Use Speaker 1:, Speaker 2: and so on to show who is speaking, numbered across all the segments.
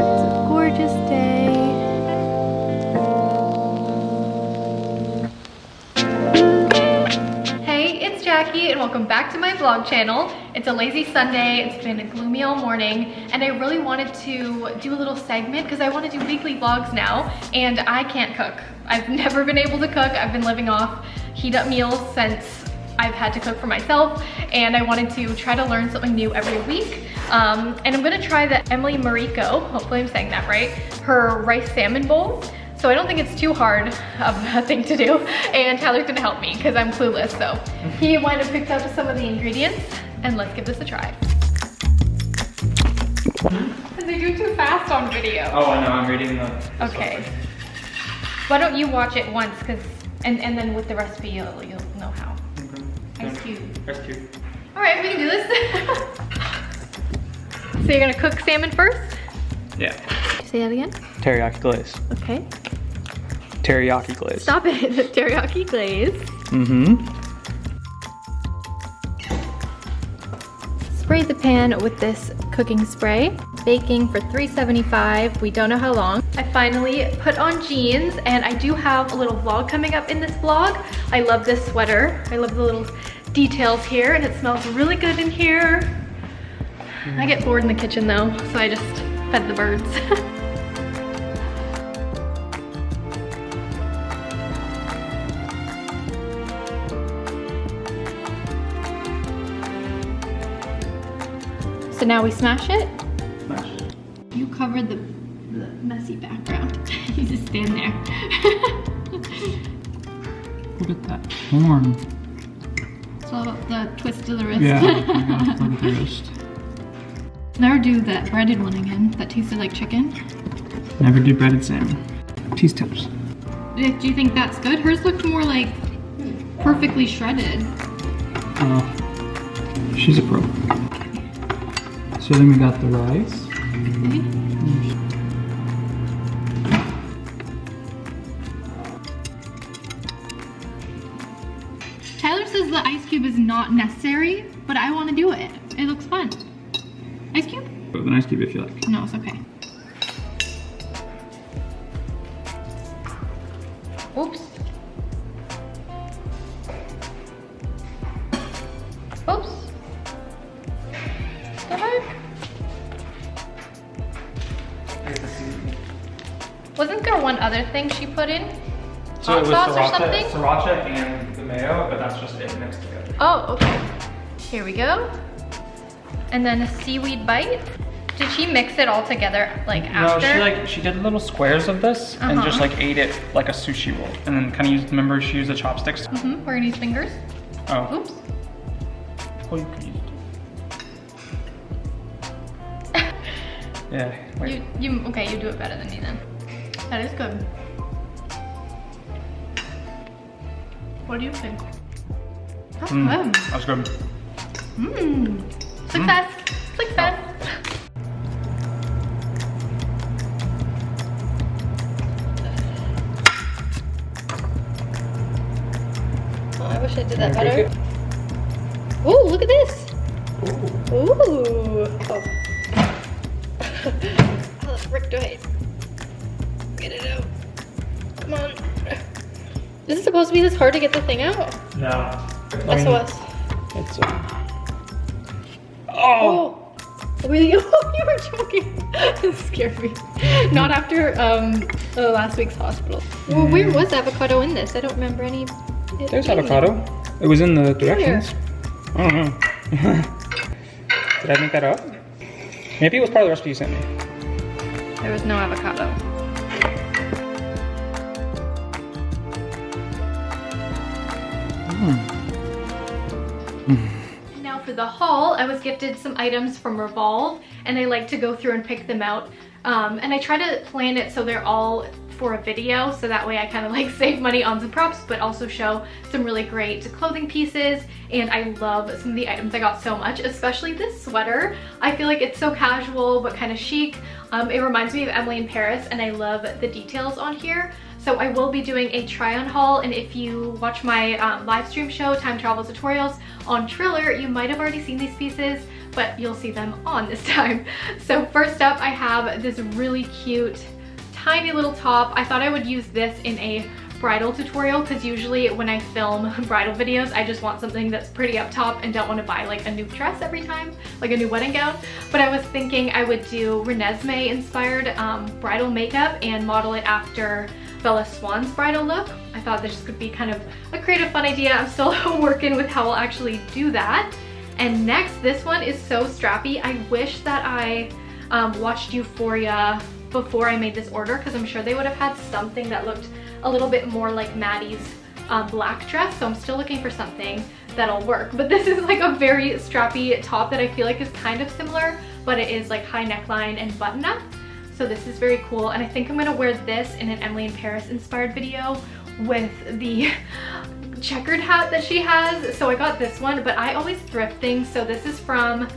Speaker 1: a gorgeous day. Hey, it's Jackie and welcome back to my vlog channel. It's a lazy Sunday, it's been gloomy all morning, and I really wanted to do a little segment because I want to do weekly vlogs now, and I can't cook. I've never been able to cook. I've been living off heat up meals since I've had to cook for myself and I wanted to try to learn something new every week. Um, and I'm gonna try the Emily Mariko, hopefully I'm saying that right, her rice salmon bowl. So I don't think it's too hard of a thing to do. And Tyler's gonna help me because I'm clueless. So he went and picked up some of the ingredients and let's give this a try. Because they do too fast on video.
Speaker 2: Oh, I know, I'm reading the.
Speaker 1: Okay. Why don't you watch it once, cause, and, and then with the recipe, you'll, you'll know how. Ice cube.
Speaker 2: Ice cube.
Speaker 1: All right, we can do this. so you're gonna cook salmon first?
Speaker 2: Yeah.
Speaker 1: Say that again?
Speaker 2: Teriyaki glaze.
Speaker 1: Okay.
Speaker 2: Teriyaki glaze.
Speaker 1: Stop it, teriyaki glaze.
Speaker 2: Mm-hmm.
Speaker 1: Spray the pan with this cooking spray. Baking for 375, we don't know how long. I finally put on jeans and I do have a little vlog coming up in this vlog. I love this sweater. I love the little details here and it smells really good in here. I get bored in the kitchen though, so I just fed the birds. so now we smash it. You covered the, the messy background. you just stand there.
Speaker 2: Look at that horn.
Speaker 1: it's all about the twist of the wrist.
Speaker 2: Yeah, I got it on the wrist.
Speaker 1: Never do that breaded one again. That tasted like chicken.
Speaker 2: Never do breaded salmon. Cheese tips.
Speaker 1: Do you think that's good? Hers looked more like perfectly shredded.
Speaker 2: Oh, she's a pro. So then we got the rice.
Speaker 1: Tyler says the ice cube is not necessary, but I want to do it. It looks fun. Ice cube?
Speaker 2: Put an ice cube if you like.
Speaker 1: No, it's okay. Oops. Wasn't there one other thing she put in?
Speaker 2: So
Speaker 1: Hot
Speaker 2: it was
Speaker 1: sauce or
Speaker 2: sriracha,
Speaker 1: something?
Speaker 2: sriracha and the mayo, but that's just it mixed together.
Speaker 1: Oh, okay. Here we go. And then a seaweed bite. Did she mix it all together like after?
Speaker 2: No, she like she did little squares of this and just
Speaker 1: Uh-huh.
Speaker 2: like ate it like a sushi roll, and then kind of used. Remember, she used the chopsticks.
Speaker 1: Mm -hmm. We're gonna use fingers.
Speaker 2: Oh,
Speaker 1: Oops.
Speaker 2: oh, you could use Yeah. Wait.
Speaker 1: You, you, okay, you do it better than me then. That is good. What do you think? That's
Speaker 2: Mm,
Speaker 1: good.
Speaker 2: That's good.
Speaker 1: Mmm. Success. Success. Oh, I wish I did that better. Ooh, look at this. Ooh. Oh. oh, Rick, do. Get it out. Come on. Is it supposed to be this hard to get the thing out?
Speaker 2: No.
Speaker 1: SOS.
Speaker 2: It's. Uh... Oh.
Speaker 1: Oh, really? Oh, you were joking. That scared me. Not after um uh, last week's hospital. Well, where was avocado in this? I don't remember any.
Speaker 2: There's
Speaker 1: being there.
Speaker 2: avocado. It was in the directions. I don't know. Did I make that up? Maybe it was part of the recipe you sent me.
Speaker 1: There was no avocado. Now for the haul, I was gifted some items from Revolve and I like to go through and pick them out. Um, and I try to plan it so they're all for a video so that way I kind of like save money on some props but also show some really great clothing pieces and I love some of the items I got so much especially this sweater. I feel like it's so casual but kind of chic. Um, it reminds me of Emily in Paris and I love the details on here. So I will be doing a try on haul and if you watch my um, live stream show Time Travel Tutorials on Triller you might have already seen these pieces but you'll see them on this time. So first up, I have this really cute, tiny little top. I thought I would use this in a bridal tutorial because usually when I film bridal videos, I just want something that's pretty up top and don't want to buy like a new dress every time, like a new wedding gown. But I was thinking I would do Renesmee inspired um, bridal makeup and model it after Bella Swan's bridal look. I thought this could be kind of a creative fun idea. I'm still working with how I'll actually do that. And next, this one is so strappy. I wish that I um, watched Euphoria before I made this order because I'm sure they would have had something that looked a little bit more like Maddy's uh, black dress. So I'm still looking for something that'll work. But this is like a very strappy top that I feel like is kind of similar, but it is like high neckline and button up. So this is very cool. And I think I'm gonna wear this in an Emily in Paris inspired video with the checkered hat that she has. So I got this one, but I always thrift things. So this is from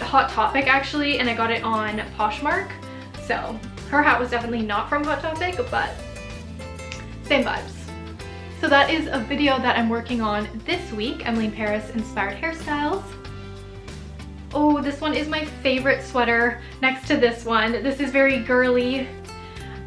Speaker 1: Hot Topic actually, and I got it on Poshmark. So her hat was definitely not from Hot Topic, but same vibes. So that is a video that I'm working on this week, Emily in Paris inspired hairstyles. Oh, this one is my favorite sweater next to this one. This is very girly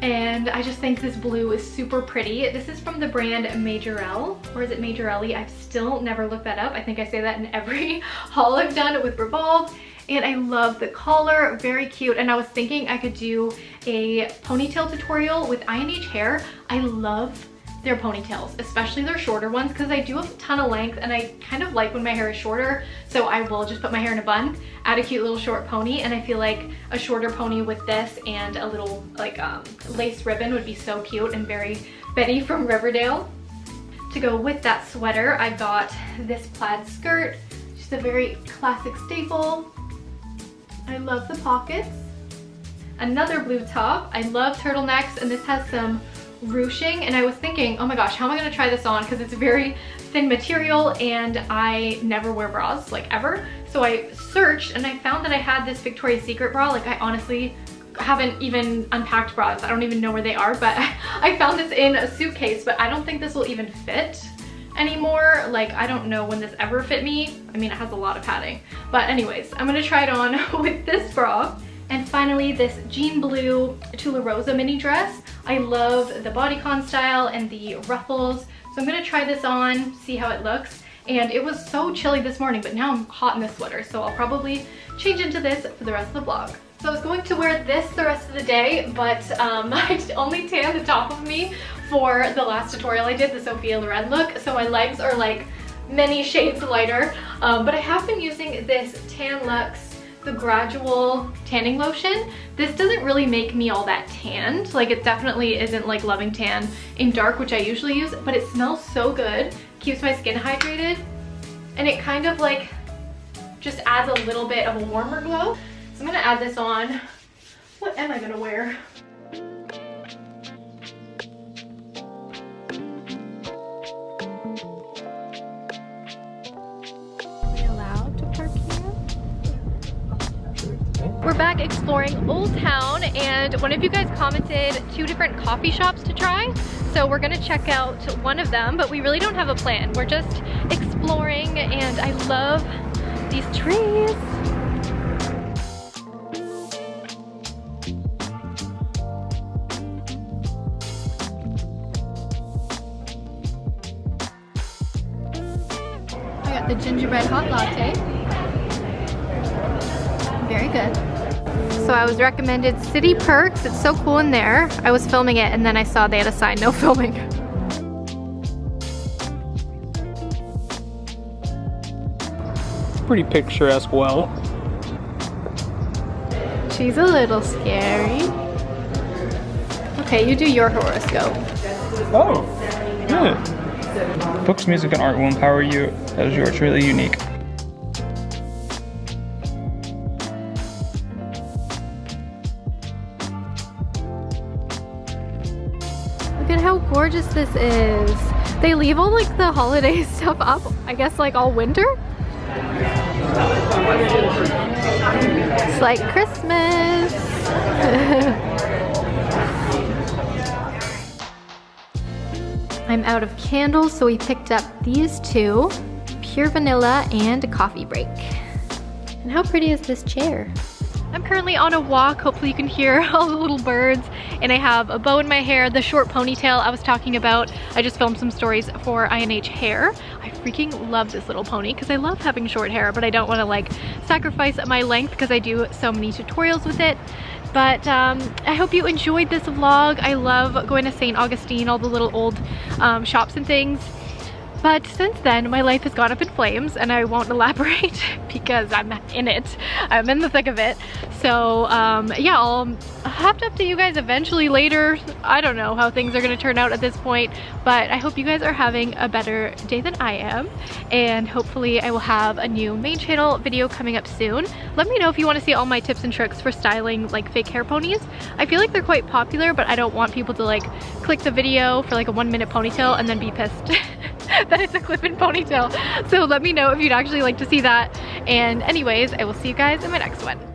Speaker 1: and I just think this blue is super pretty. This is from the brand Majorelle, or is it Majorelli? I've still never looked that up. I think I say that in every haul I've done with Revolve. And I love the collar, very cute. And I was thinking I could do a ponytail tutorial with INH hair. I love their ponytails, especially their shorter ones because I do have a ton of length and I kind of like when my hair is shorter. So I will just put my hair in a bun, add a cute little short pony and I feel like a shorter pony with this and a little like um, lace ribbon would be so cute and very Betty from Riverdale. To go with that sweater, I got this plaid skirt, just a very classic staple. I love the pockets. Another blue top. I love turtlenecks and this has some ruching and I was thinking, oh my gosh, how am I gonna try this on? Because it's a very thin material and I never wear bras, like ever. So I searched and I found that I had this Victoria's Secret bra. Like I honestly haven't even unpacked bras. I don't even know where they are, but I found this in a suitcase, but I don't think this will even fit anymore. Like, I don't know when this ever fit me. I mean, it has a lot of padding. But anyways, I'm gonna try it on with this bra. And finally, this jean blue Tularosa mini dress. I love the bodycon style and the ruffles. So I'm gonna try this on, see how it looks. And it was so chilly this morning, but now I'm hot in this sweater. So I'll probably change into this for the rest of the vlog. So I was going to wear this the rest of the day, but um, I only tanned the top of me for the last tutorial I did, the Sophia Loren look. So my legs are like many shades lighter. Um, but I have been using this Tan Luxe the gradual tanning lotion. This doesn't really make me all that tanned. Like it definitely isn't like Loving Tan in dark, which I usually use, but it smells so good. Keeps my skin hydrated. And it kind of like just adds a little bit of a warmer glow. So I'm gonna add this on. What am I gonna wear? Back exploring Old Town and one of you guys commented two different coffee shops to try. So we're gonna check out one of them, but we really don't have a plan. We're just exploring and I love these trees. I got the gingerbread hot latte. Very good. So I was recommended City Perks. It's so cool in there. I was filming it and then I saw they had a sign, no filming.
Speaker 2: Pretty picturesque well.
Speaker 1: She's a little scary. Okay, you do your horoscope.
Speaker 2: Oh, good. Books, music, and art will empower you as you are truly unique.
Speaker 1: This is. They leave all like the holiday stuff up, I guess like all winter. It's like Christmas. I'm out of candles, so we picked up these two, Pure Vanilla and Coffee Break.
Speaker 3: And how pretty is this chair?
Speaker 1: I'm currently on a walk. Hopefully you can hear all the little birds. And I have a bow in my hair, the short ponytail I was talking about. I just filmed some stories for INH hair. I freaking love this little pony because I love having short hair, but I don't want to like sacrifice my length because I do so many tutorials with it. But um, I hope you enjoyed this vlog. I love going to St. Augustine, all the little old um, shops and things. But since then, my life has gone up in flames and I won't elaborate because I'm in it. I'm in the thick of it. So um, yeah, I'll have to update you guys eventually later. I don't know how things are gonna turn out at this point, but I hope you guys are having a better day than I am. And hopefully I will have a new main channel video coming up soon. Let me know if you wanna see all my tips and tricks for styling like fake hair ponies. I feel like they're quite popular, but I don't want people to like click the video for like a one minute ponytail and then be pissed. that it's a clip-in ponytail. So let me know if you'd actually like to see that. And anyways, I will see you guys in my next one.